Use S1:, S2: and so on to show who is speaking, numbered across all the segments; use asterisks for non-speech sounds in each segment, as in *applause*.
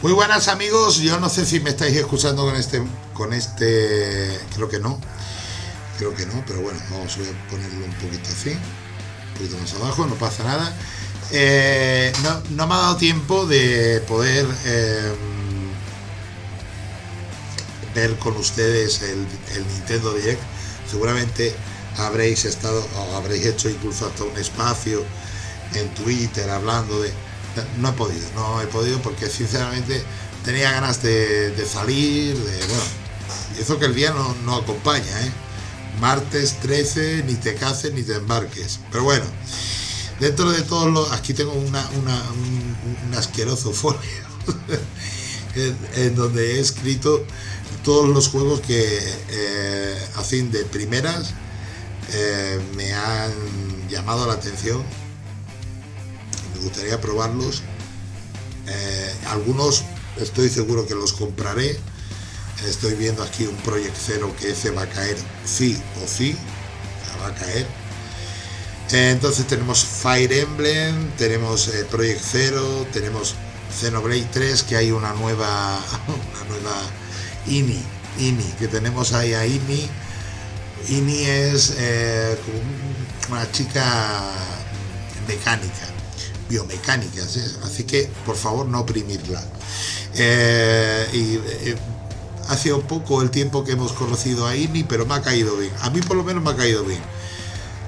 S1: Muy buenas amigos, yo no sé si me estáis escuchando con este, con este, creo que no, creo que no, pero bueno, vamos a ponerlo un poquito así, un poquito más abajo, no pasa nada. Eh, no, me ha dado tiempo de poder eh, ver con ustedes el, el, Nintendo Direct. Seguramente habréis estado, o habréis hecho incluso hasta un espacio en Twitter hablando de no he podido, no he podido porque sinceramente tenía ganas de, salir, de bueno, y eso que el día no, acompaña, ¿eh? Martes 13, ni te cases ni te embarques. Pero bueno, dentro de todos los. Aquí tengo una, un, asqueroso folio *laughs* en, donde he escrito todos los juegos que, eh, a fin de primeras, eh, me han llamado la atención me gustaría probarlos. Eh, algunos estoy seguro que los compraré. Estoy viendo aquí un Project que ese va a caer sí o sí. va a caer. Eh, entonces tenemos Fire Emblem, tenemos eh, Project Zero, tenemos Xenoblade 3, que hay una nueva, *laughs* una nueva INI, INI, que tenemos ahí a INI. INI es una chica mecánica biomecánicas, así que por favor no oprimirla. Eh, y eh, ha sido poco el tiempo que hemos conocido a INI, pero me ha caído bien. A mí por lo menos me ha caído bien.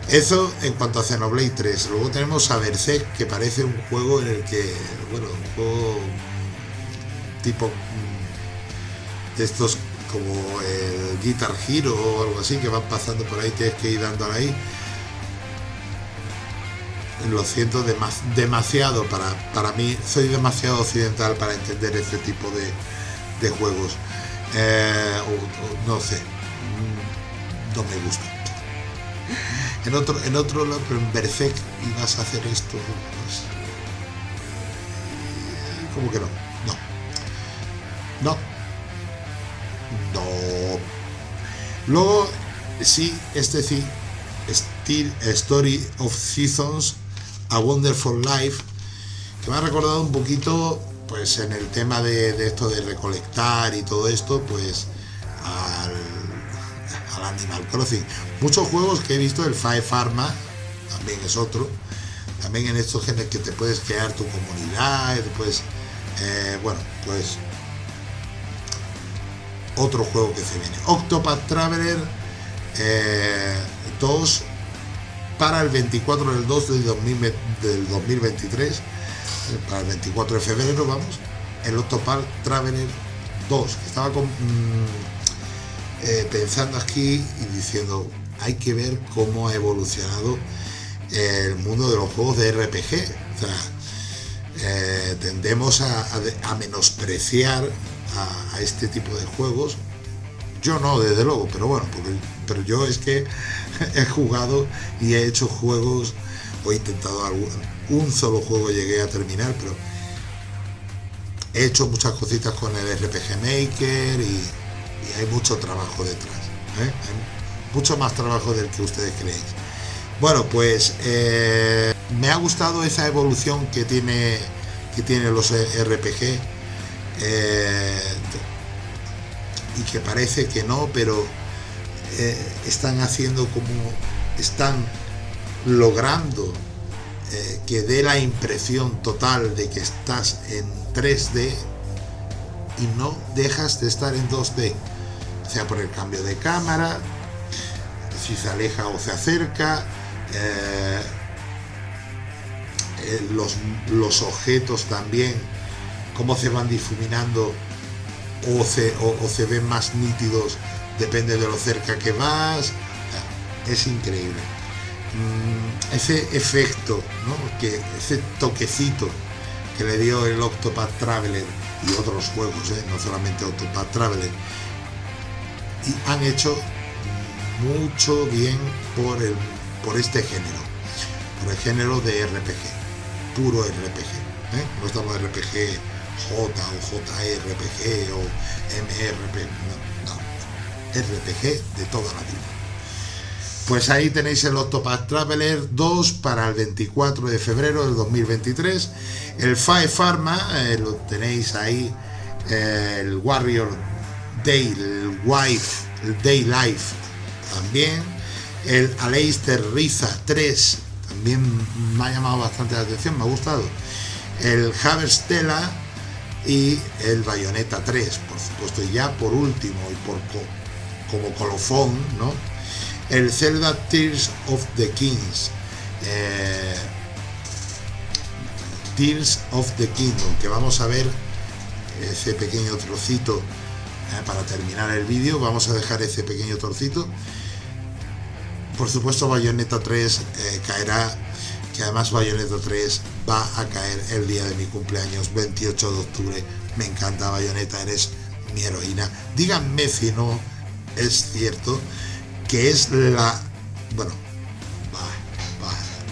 S1: Eso en cuanto a Xenoblade 3. Luego tenemos a Berserk, que parece un juego en el que, bueno, un juego tipo mm, de estos como el Guitar Hero o algo así, que van pasando por ahí, tienes que ir dándole ahí lo siento demasiado para, para mí, soy demasiado occidental para entender este tipo de, juegos. Eh, no sé, mm, no me gusta. En otro, en otro lado, en Berserk ibas a hacer esto. Pues, ¿Cómo que no? No. No. No. Luego, sí, este sí, Story of Seasons a Wonderful Life, que me ha recordado un poquito, pues en el tema de, esto de recolectar y todo esto, pues al, Animal Crossing. Muchos juegos que he visto, el Five Pharma, también es otro, también en estos genes que te puedes crear tu comunidad, después, eh, bueno, pues otro juego que se viene. Octopath Traveler 2 eh, para el 24 del 2 del, 2023, eh, para el 24 de febrero, vamos, el Octopal Traveler 2. Estaba mm, eh, pensando aquí y diciendo, hay que ver cómo ha evolucionado el mundo de los juegos de RPG. O sea, eh, tendemos a, menospreciar a, este tipo de juegos. Yo no, desde luego, pero bueno, porque, pero yo es que *laughs* he jugado y he hecho juegos, o he intentado algún, un solo juego llegué a terminar, pero he hecho muchas cositas con el RPG Maker y, hay mucho trabajo detrás. ¿eh? mucho más trabajo del que ustedes creéis. Bueno, pues eh, me ha gustado esa evolución que tiene que tiene los RPG eh, y que parece que no, pero eh, están haciendo como están logrando eh, que dé la impresión total de que estás en 3D y no dejas de estar en 2D sea por el cambio de cámara si se aleja o se acerca eh, los, los, objetos también cómo se van difuminando o se, o se ven más nítidos depende de lo cerca que vas, es increíble. Mm, ese efecto, que, ese toquecito que le dio el Octopath Traveler y otros juegos, ¿eh? no solamente Octopath Traveler, y han hecho mucho bien por, el, por este género, por el género de RPG, puro RPG. ¿eh? No estamos RPG J o JRPG o MRP, RPG de toda la vida. Pues ahí tenéis el Octopath Traveler 2 para el 24 de febrero del 2023. El Five Pharma eh, lo tenéis ahí el Warrior Day, el Wife, Day Life también, el Aleister Riza 3 también me ha llamado bastante la atención, me ha gustado, el Haverstella y el Bayonetta 3, por supuesto, y ya por último y por como colofón, ¿no? El Zelda Tears of the Kings. Eh, Tears of the Kingdom, que vamos a ver ese pequeño trocito eh, para terminar el vídeo, vamos a dejar ese pequeño trocito. Por supuesto Bayonetta 3 eh, caerá, que además Bayonetta 3 va a caer el día de mi cumpleaños, 28 de octubre. Me encanta Bayonetta, eres mi heroína. Díganme si no es cierto que es la... Bueno,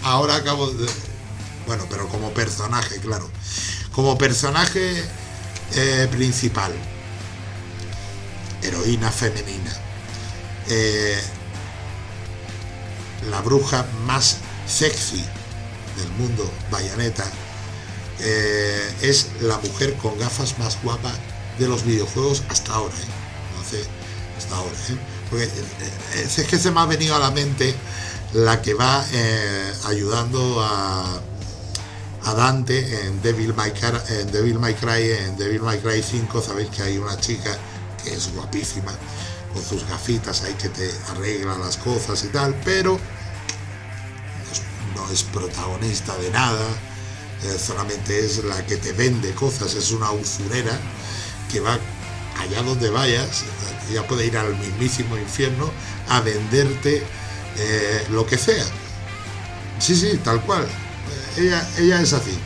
S1: ahora acabo de... Bueno, pero como personaje, claro. Como personaje eh, principal. Heroína femenina. Eh, la bruja más sexy del mundo, Bayonetta, eh, es la mujer con gafas más guapa de los videojuegos hasta ahora. No sé, hasta ahora. Porque es que se me ha venido a la mente la que va ayudando a, a Dante en Devil May Cry, en Devil May Cry, en Devil May Cry 5, sabéis que hay una chica que es guapísima, con sus gafitas ahí que te arregla las cosas y tal, pero es, protagonista de nada, eh, solamente es la que te vende cosas, es una usurera que va allá donde vayas, ya puede ir al mismísimo infierno a venderte eh, lo que sea. Sí, sí, tal cual ella, es así.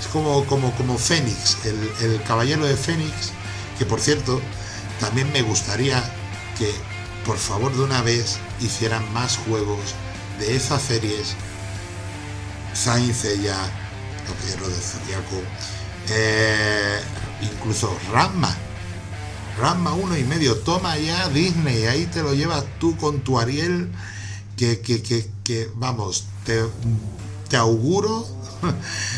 S1: Es como, como, como Fénix, el, caballero de Fénix, que por cierto, también me gustaría que por favor de una vez hicieran más juegos de esas series. Sainz ya, Caballero de Zodiaco, eh, incluso Ramma. Ramma uno y medio, toma ya Disney, ahí te lo llevas tú con tu Ariel, que, que, que, vamos, te, te auguro *laughs*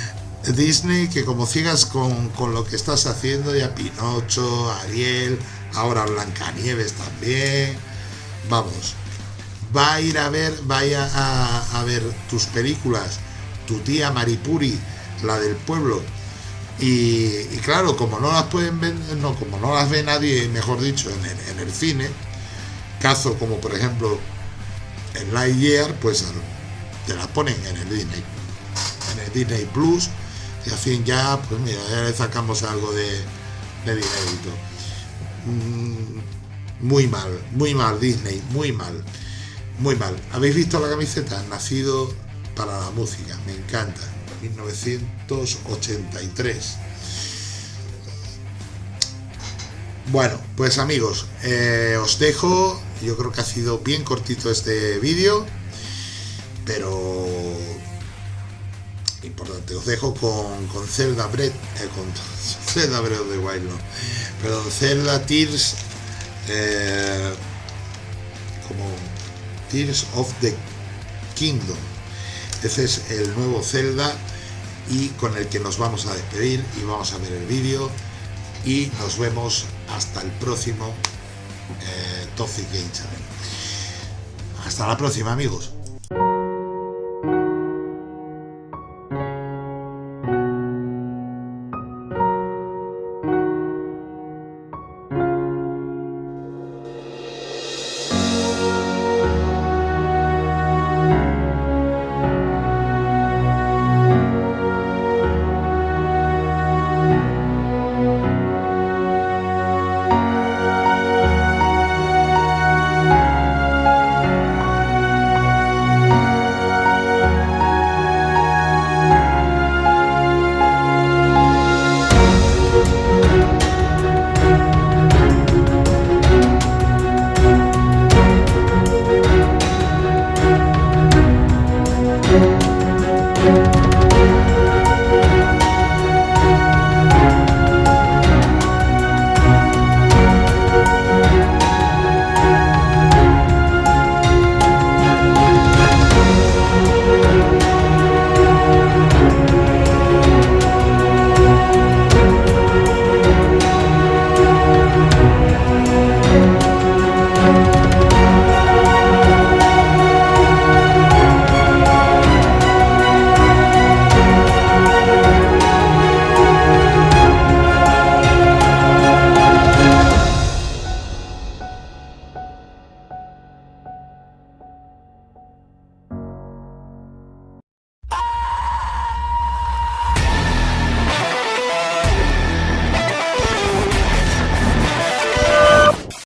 S1: Disney que como sigas con, lo que estás haciendo ya Pinocho, Ariel, ahora Blancanieves también, vamos, va a ir a ver, vaya a, ver tus películas, tu tía Maripuri, la del pueblo, y, claro, como no las pueden ver, no, como no las ve nadie, mejor dicho, en el, en el cine, caso como por ejemplo en Lightyear, pues te las ponen en el Disney en el Disney Plus y así ya, pues mira, ya le sacamos algo de, de dinerito. Mm, muy mal, muy mal Disney, muy mal, muy mal. ¿Habéis visto la camiseta? Nacido para la música, me encanta. 1983. Bueno, pues amigos, eh, os dejo. Yo creo que ha sido bien cortito este vídeo, pero importante. Os dejo con, con Zelda Breath, eh, con *laughs* Zelda Breath the Wild, no. Perdón, Zelda Tears, eh, como Tears of the Kingdom. Ese es el nuevo Zelda y con el que nos vamos a despedir y vamos a ver el vídeo y nos vemos hasta el próximo eh, Toxic Game Channel. Hasta la próxima amigos.